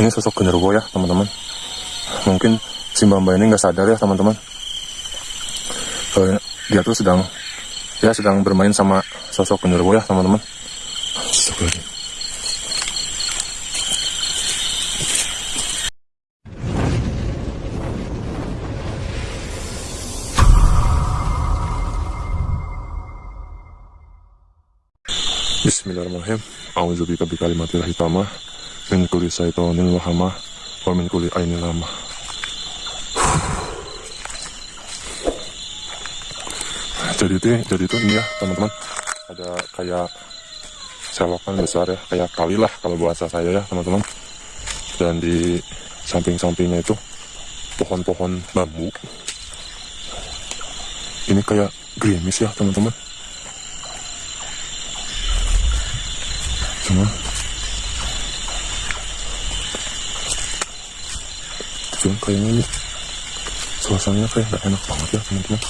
ini sosok genderuwo ya teman-teman mungkin si mbak ini nggak sadar ya teman-teman kalau dia tuh sedang ya sedang bermain sama sosok genderuwo ya teman-teman. Bismillahirrahmanirrahim. A'udzubika bi kalimatil hitamah min kulli syaitonil wahamah wa min kulli ainil lamah. Jadi itu, jadi itu ini ya teman-teman. Ada kayak selokan besar ya, kayak kali lah kalau bahasa saya ya teman-teman. Dan di samping-sampingnya itu pohon-pohon bambu. Ini kayak gerimis ya teman-teman. Cuma Cuma kayaknya ini suasananya kayak gak enak banget ya teman-teman.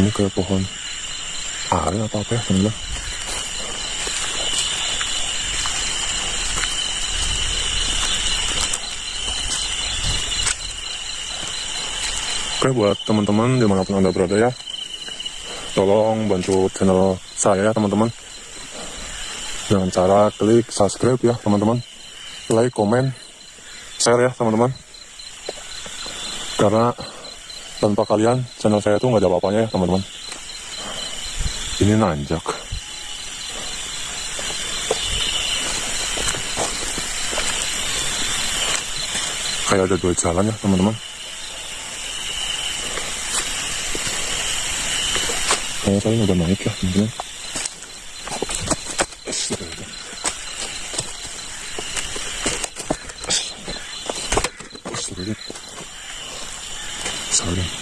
Ini kayak pohon are atau apa ya teman-teman. Oke buat teman-teman di mana pun anda berada ya Tolong bantu channel saya ya teman-teman. Dengan cara klik subscribe ya teman-teman. Like, komen, share ya teman-teman. Karena tanpa kalian channel saya tuh nggak ada apa-apanya ya teman-teman. Ini nanjak. Kayak ada dua jalan ya teman-teman Kayaknya kalian udah naik ya teman-teman. Astaga. Astaga. Salim. Astaga.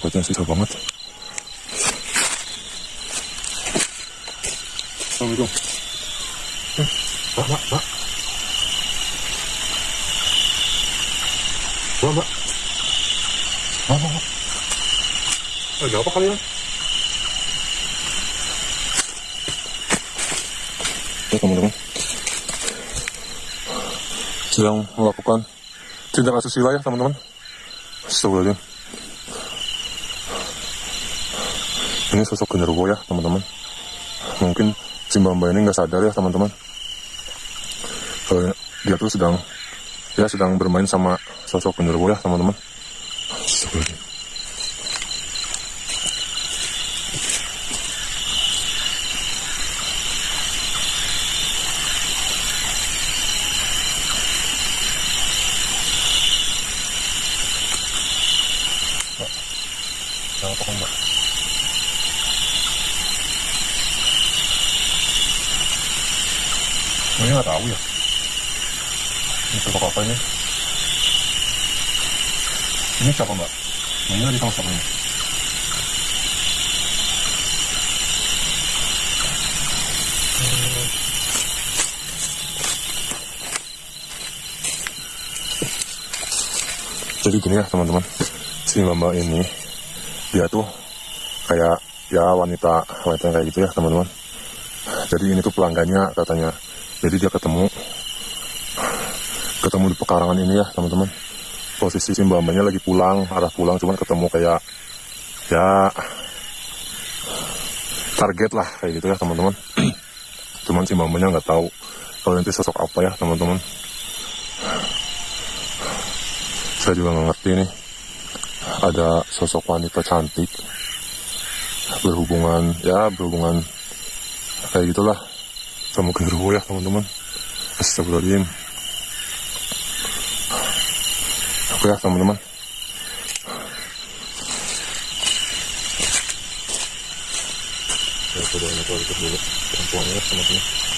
Tripodnya susah banget. Assalamualaikum. Eh, Mbak, mbak, mbak. Mbak, mbak. Mbak, mbak, mbak. Ada apa kalian? Ya, teman-teman. Sedang melakukan tindak asusila ya, teman-teman. Astagfirullahaladzim. Ini sosok genderuwo ya, teman-teman. Mungkin si mbak ini nggak sadar ya, teman-teman. Kalau dia tuh sedang ya sedang bermain sama sosok genderuwo ya, teman-teman. Jangan apa mbak. Ini nggak tahu ya. Ini sosok apa ini? Ini siapa mbak? Ini lagi tahu siapa ini? Jadi gini ya teman-teman, si mbak ini dia tuh kayak ya wanita wanita kayak gitu ya teman-teman. Jadi ini tuh pelanggannya katanya. Jadi dia ketemu ketemu di pekarangan ini ya teman-teman. posisi si lagi pulang arah pulang cuman ketemu kayak ya target lah kayak gitu ya teman-teman. Cuman si nggak tahu kalau nanti sosok apa ya teman-teman. Saya juga nggak ngerti nih ada sosok wanita cantik berhubungan ya berhubungan kayak gitulah sama keruh ya teman-teman Astagfirullahaladzim Oke ya teman-teman saya coba ini dulu perempuannya ya teman-teman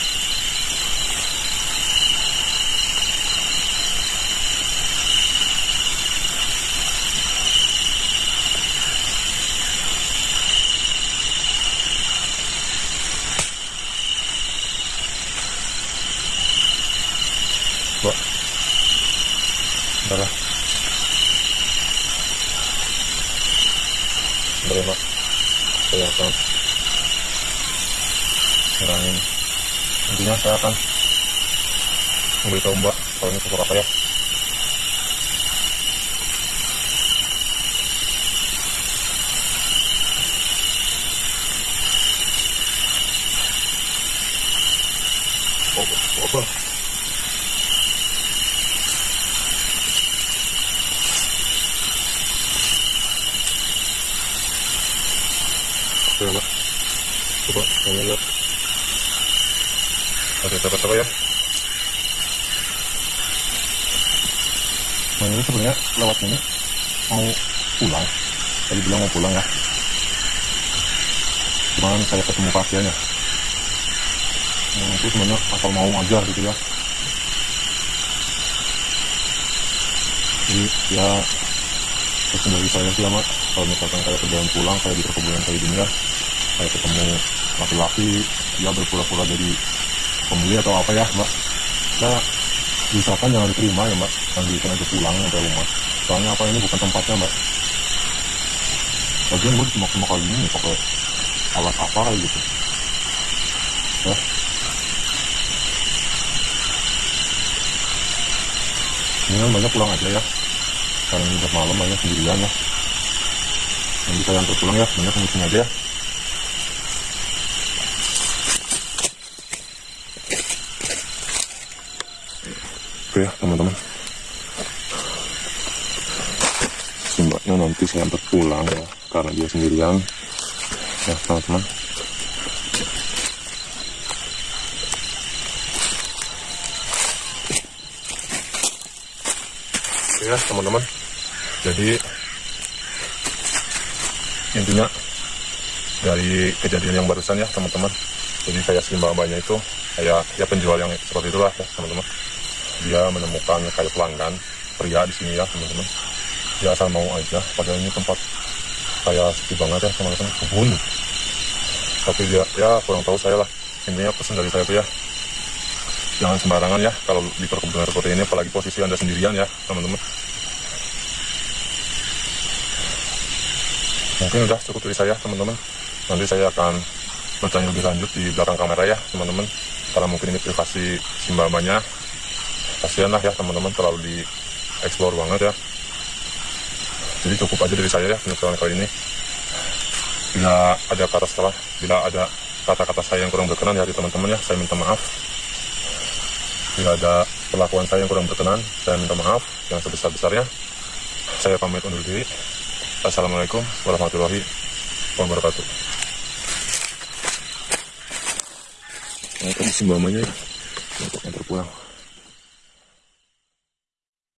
Ya Mbak Saya akan Ngurangin Intinya saya akan Memberitahu Mbak Kalau ini sosok apa ya. Oh, apa? Coba, Mbak. Coba, kalian lihat. Oke, coba-coba ya. Nah, ini sebenarnya lewat ini mau pulang. Tadi bilang mau pulang ya. Cuman saya ketemu pasiennya. Nah, itu sebenarnya asal mau aja gitu ya. Jadi ya terus dari saya sih ya mak kalau misalkan kayak perjalanan pulang kayak di perkebunan kayak gini ya kayak ketemu laki-laki dia berpura-pura jadi pembeli atau apa ya mbak. Ya misalkan jangan diterima ya mbak. Lanjutkan aja pulang sampai rumah. Soalnya apa ini bukan tempatnya mbak. Lagian gue cuma cuma kali ini pakai alat apa gitu. Ya. Kan banyak pulang aja ya. Sekarang ini udah malam banyak sendirian ya. Nanti saya antar pulang ya banyak sini aja ya Oke ya teman-teman Si saya antar pulang ya Karena dia sendirian. Ya teman-teman ya teman-teman. Jadi Intinya Dari kejadian yang barusan ya teman-teman. Jadi kayak si mbak-mbaknya itu Kayak ya penjual yang seperti itulah ya teman-teman. Dia menemukan kayak pelanggan pria di sini ya teman-teman dia asal mau aja. Padahal ini tempat kayak sepi banget ya teman-teman. Kebun. Tapi dia ya kurang tahu saya lah. Intinya pesan dari saya tuh ya jangan sembarangan ya kalau di perkebunan seperti ini apalagi posisi anda sendirian ya teman-teman. Mungkin udah cukup dari saya teman-teman. Nanti saya akan bertanya lebih lanjut di belakang kamera ya teman-teman. Karena mungkin ini privasi si mbak-mbaknya kasihan lah ya teman-teman terlalu di explore banget ya jadi cukup aja dari saya ya penyelesaian kali ini. Bila ada kata salah bila ada kata-kata saya yang kurang berkenan ya teman-teman ya saya minta maaf. Bila ada perlakuan saya yang kurang berkenan saya minta maaf yang sebesar-besarnya. Saya pamit undur diri. Assalamualaikum warahmatullahi wabarakatuh. Ini kondisi mbak ya untuk terpulang